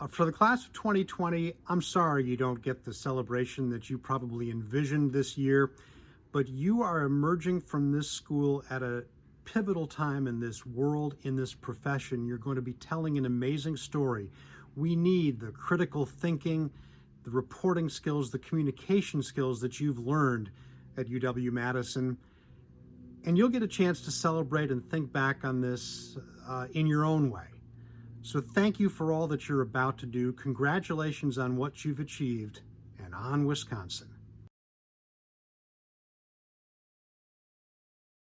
Uh, for the class of 2020, I'm sorry you don't get the celebration that you probably envisioned this year, but you are emerging from this school at a pivotal time in this world, in this profession. You're going to be telling an amazing story. We need the critical thinking, the reporting skills, the communication skills that you've learned at UW-Madison. And you'll get a chance to celebrate and think back on this uh, in your own way. So thank you for all that you're about to do. Congratulations on what you've achieved, and on Wisconsin.